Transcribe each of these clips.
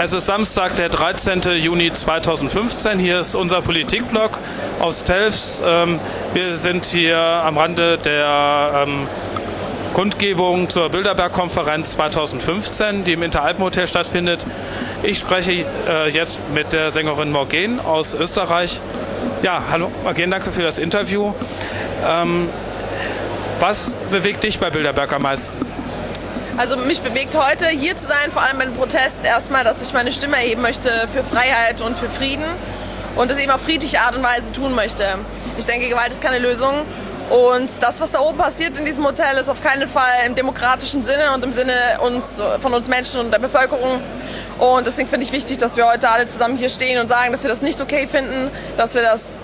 Es ist Samstag, der 13. Juni 2015. Hier ist unser Politikblog aus Telfs. Ähm, wir sind hier am Rande der ähm, Kundgebung zur Bilderberg-Konferenz 2015, die im Interalpenhotel stattfindet. Ich spreche äh, jetzt mit der Sängerin Morgen aus Österreich. Ja, hallo Morgen, danke für das Interview. Ähm, was bewegt dich bei Bilderberg am meisten? Also mich bewegt heute hier zu sein, vor allem beim Protest, erstmal, dass ich meine Stimme erheben möchte für Freiheit und für Frieden und das eben auf friedliche Art und Weise tun möchte. Ich denke, Gewalt ist keine Lösung und das, was da oben passiert in diesem Hotel, ist auf keinen Fall im demokratischen Sinne und im Sinne uns, von uns Menschen und der Bevölkerung. Und deswegen finde ich wichtig, dass wir heute alle zusammen hier stehen und sagen, dass wir das nicht okay finden, dass wir das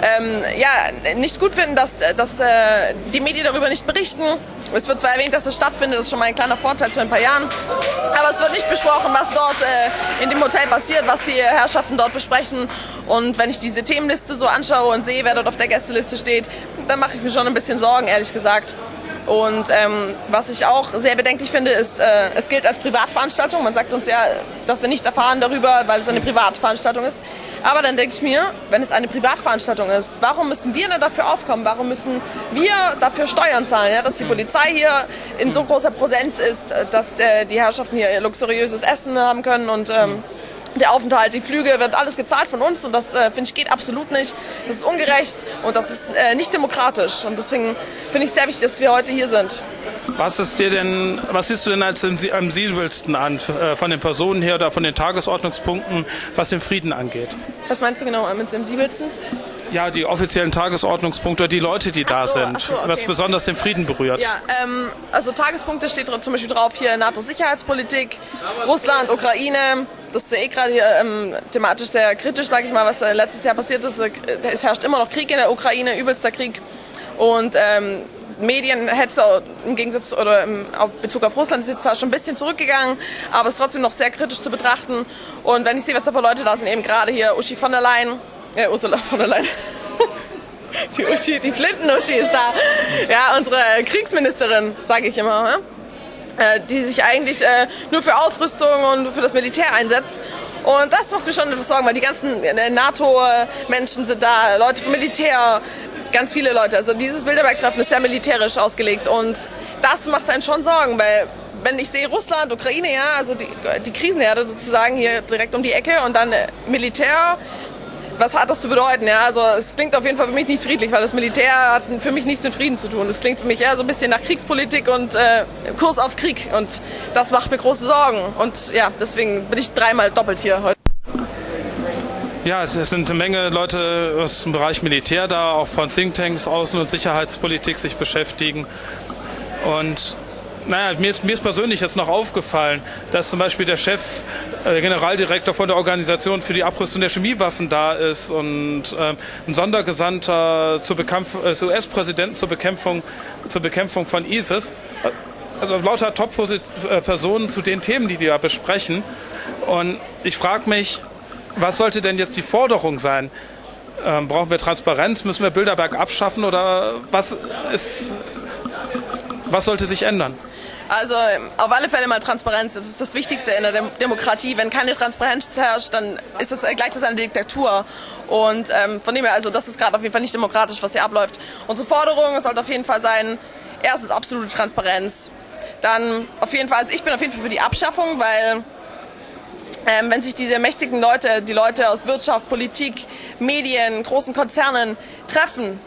ähm, ja, nicht gut finden, dass, dass äh, die Medien darüber nicht berichten. Es wird zwar erwähnt, dass es stattfindet, das ist schon mal ein kleiner Vorteil zu ein paar Jahren, aber es wird nicht besprochen, was dort äh, in dem Hotel passiert, was die Herrschaften dort besprechen. Und wenn ich diese Themenliste so anschaue und sehe, wer dort auf der Gästeliste steht, dann mache ich mir schon ein bisschen Sorgen, ehrlich gesagt. Und ähm, was ich auch sehr bedenklich finde, ist, äh, es gilt als Privatveranstaltung. Man sagt uns ja, dass wir nichts erfahren darüber, weil es eine Privatveranstaltung ist. Aber dann denke ich mir, wenn es eine Privatveranstaltung ist, warum müssen wir denn dafür aufkommen? Warum müssen wir dafür Steuern zahlen? Ja? Dass die Polizei hier in so großer Präsenz ist, dass äh, die Herrschaften hier luxuriöses Essen haben können und ähm, der Aufenthalt, die Flüge, wird alles gezahlt von uns und das äh, finde ich geht absolut nicht. Das ist ungerecht und das ist äh, nicht demokratisch und deswegen finde ich es sehr wichtig, dass wir heute hier sind. Was ist dir denn, was siehst du denn als am sensibelsten an äh, von den Personen her oder von den Tagesordnungspunkten, was den Frieden angeht? Was meinst du genau mit sensibelsten? Ja, die offiziellen Tagesordnungspunkte die Leute, die da so, sind, so, okay. was besonders den Frieden berührt. Ja, ähm, also Tagespunkte steht zum Beispiel drauf hier NATO-Sicherheitspolitik, Russland, Ukraine, das ist ja eh gerade hier ähm, thematisch sehr kritisch, sage ich mal, was äh, letztes Jahr passiert ist. Es herrscht immer noch Krieg in der Ukraine, übelster Krieg. Und ähm, Medienhetze im Gegensatz oder im Bezug auf Russland ist jetzt zwar schon ein bisschen zurückgegangen, aber es ist trotzdem noch sehr kritisch zu betrachten. Und wenn ich sehe, was da für Leute da sind, eben gerade hier Uschi von der Leyen, äh, Ursula von der Leyen. Die Uschi, die Flinten-Uschi ist da. Ja, unsere Kriegsministerin, sage ich immer. Ne? Die sich eigentlich äh, nur für Aufrüstung und für das Militär einsetzt. Und das macht mir schon etwas Sorgen, weil die ganzen äh, NATO-Menschen sind da, Leute vom Militär, ganz viele Leute. Also dieses Bilderberg-Treffen ist sehr militärisch ausgelegt und das macht einen schon Sorgen, weil wenn ich sehe Russland, Ukraine, ja, also die, die Krisenherde sozusagen hier direkt um die Ecke und dann Militär, was hat das zu bedeuten? Ja, also es klingt auf jeden Fall für mich nicht friedlich, weil das Militär hat für mich nichts mit Frieden zu tun. Es klingt für mich eher so ein bisschen nach Kriegspolitik und äh, Kurs auf Krieg. Und das macht mir große Sorgen. Und ja, deswegen bin ich dreimal doppelt hier heute. Ja, es sind eine Menge Leute aus dem Bereich Militär da, auch von Thinktanks, Außen- und Sicherheitspolitik sich beschäftigen. Und naja, mir ist, mir ist persönlich jetzt noch aufgefallen, dass zum Beispiel der Chef, äh, Generaldirektor von der Organisation für die Abrüstung der Chemiewaffen da ist und äh, ein Sondergesandter zur Bekämpf äh, US-Präsidenten zur Bekämpfung, zur Bekämpfung von ISIS. Also lauter Top-Personen zu den Themen, die die da besprechen. Und ich frage mich, was sollte denn jetzt die Forderung sein? Ähm, brauchen wir Transparenz? Müssen wir Bilderberg abschaffen? Oder was, ist, was sollte sich ändern? Also auf alle Fälle mal Transparenz. Das ist das Wichtigste in der Demokratie. Wenn keine Transparenz herrscht, dann ist das gleich das eine Diktatur. Und ähm, von dem her, also das ist gerade auf jeden Fall nicht demokratisch, was hier abläuft. Unsere Forderung sollte auf jeden Fall sein, erstens absolute Transparenz. Dann auf jeden Fall, also ich bin auf jeden Fall für die Abschaffung, weil ähm, wenn sich diese mächtigen Leute, die Leute aus Wirtschaft, Politik, Medien, großen Konzernen treffen,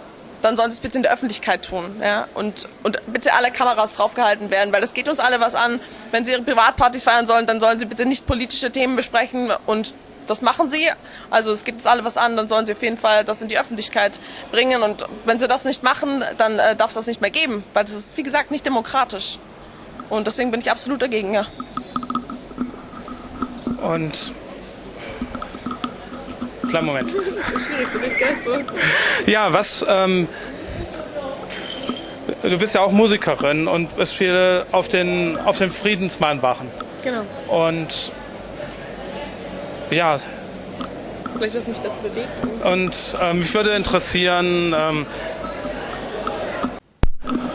dann sollen sie es bitte in der Öffentlichkeit tun. Ja? Und, und bitte alle Kameras draufgehalten werden, weil das geht uns alle was an. Wenn sie ihre Privatpartys feiern sollen, dann sollen sie bitte nicht politische Themen besprechen und das machen sie. Also es geht uns alle was an, dann sollen sie auf jeden Fall das in die Öffentlichkeit bringen. Und wenn sie das nicht machen, dann äh, darf es das nicht mehr geben, weil das ist, wie gesagt, nicht demokratisch. Und deswegen bin ich absolut dagegen, ja. Und kleinen Moment. Das ist schwierig für dich, gell? So. Ja, was. Ähm, du bist ja auch Musikerin und bist viel auf den, auf den Friedensmann wachen. Genau. Und. Ja. Vielleicht, was mich dazu bewegt. Und ähm, mich würde interessieren. Ähm,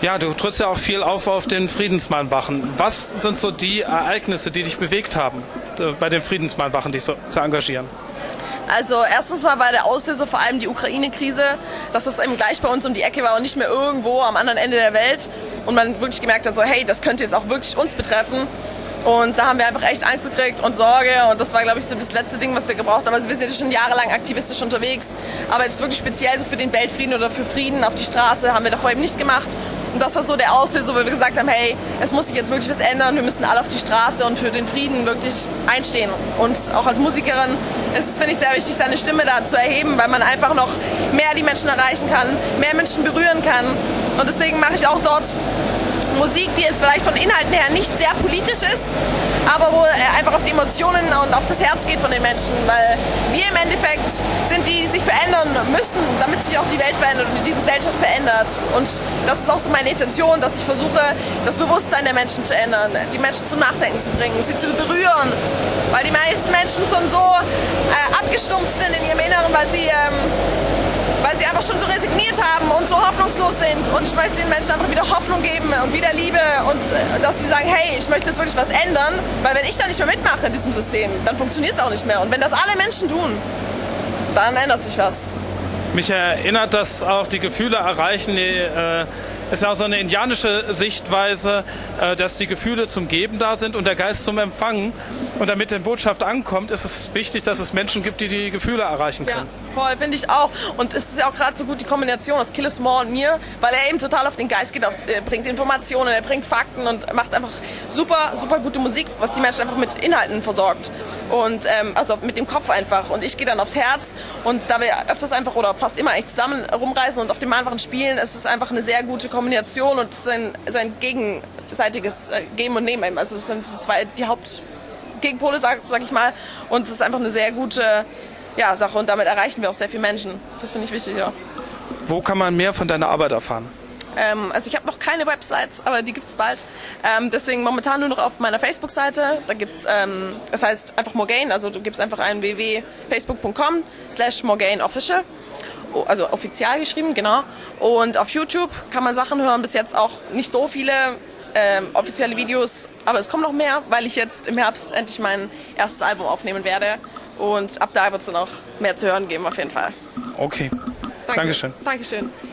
ja, du trittst ja auch viel auf auf den Friedensmann wachen. Was sind so die Ereignisse, die dich bewegt haben? äh, bei den Friedensmahlwachen dich so zu engagieren? Also erstens mal war der Auslöser vor allem die Ukraine-Krise, dass das eben gleich bei uns um die Ecke war und nicht mehr irgendwo am anderen Ende der Welt. Und man wirklich gemerkt hat, so hey, das könnte jetzt auch wirklich uns betreffen. Und da haben wir einfach echt Angst gekriegt und Sorge. Und das war, glaube ich, so das letzte Ding, was wir gebraucht haben. Also wir sind jetzt schon jahrelang aktivistisch unterwegs. Aber jetzt wirklich speziell so für den Weltfrieden oder für Frieden auf die Straße haben wir davor eben nicht gemacht. Und das war so der Auslöser, wo wir gesagt haben, hey, es muss sich jetzt wirklich was ändern. Wir müssen alle auf die Straße und für den Frieden wirklich einstehen. Und auch als Musikerin ist es, finde ich, sehr wichtig, seine Stimme da zu erheben, weil man einfach noch mehr die Menschen erreichen kann, mehr Menschen berühren kann. Und deswegen mache ich auch dort Musik, die jetzt vielleicht von Inhalten her nicht sehr politisch ist, aber wo einfach auf die Emotionen und auf das Herz geht von den Menschen, weil wir im Endeffekt sind die, die sich verändern müssen, damit sich auch die Welt verändert und die Gesellschaft verändert. Und das ist auch so meine Intention, dass ich versuche, das Bewusstsein der Menschen zu ändern, die Menschen zum Nachdenken zu bringen, sie zu berühren, weil die meisten Menschen schon so äh, abgestumpft sind in ihrem Inneren, weil sie ähm, weil sie einfach schon so resigniert haben und so hoffnungslos sind. Und ich möchte den Menschen einfach wieder Hoffnung geben und wieder Liebe und äh, dass sie sagen, hey, ich möchte jetzt wirklich was ändern, weil wenn ich da nicht mehr mitmache in diesem System, dann funktioniert es auch nicht mehr. Und wenn das alle Menschen tun, dann ändert sich was. Mich erinnert das auch die Gefühle erreichen, die, äh, ist ja auch so eine indianische Sichtweise, äh, dass die Gefühle zum Geben da sind und der Geist zum Empfangen. Und damit die Botschaft ankommt, ist es wichtig, dass es Menschen gibt, die die Gefühle erreichen können. Ja, voll, finde ich auch. Und es ist ja auch gerade so gut die Kombination aus Killis Moore und mir, weil er eben total auf den Geist geht, auf, er bringt Informationen, er bringt Fakten und macht einfach super, super gute Musik, was die Menschen einfach mit Inhalten versorgt. Und ähm, also mit dem Kopf einfach. Und ich gehe dann aufs Herz. Und da wir öfters einfach oder fast immer eigentlich zusammen rumreisen und auf dem Malwachen spielen, ist es einfach eine sehr gute Kombination und so ein, so ein gegenseitiges äh, Geben und Nehmen. Also das sind so zwei die Hauptgegenpole, sag, sag ich mal. Und es ist einfach eine sehr gute ja, Sache und damit erreichen wir auch sehr viele Menschen. Das finde ich wichtig auch. Wo kann man mehr von deiner Arbeit erfahren? Ähm, also ich habe noch keine Websites, aber die gibt es bald. Ähm, deswegen momentan nur noch auf meiner Facebook-Seite. Da gibt's, ähm, das heißt einfach Morgaine, also du gibst einfach ein www.facebook.com slash morgaineofficial. Also offizial geschrieben, genau. Und auf YouTube kann man Sachen hören, bis jetzt auch nicht so viele ähm, offizielle Videos, aber es kommen noch mehr, weil ich jetzt im Herbst endlich mein erstes Album aufnehmen werde. Und ab da wird es dann auch mehr zu hören geben, auf jeden Fall. Okay. Danke. Dankeschön. Dankeschön.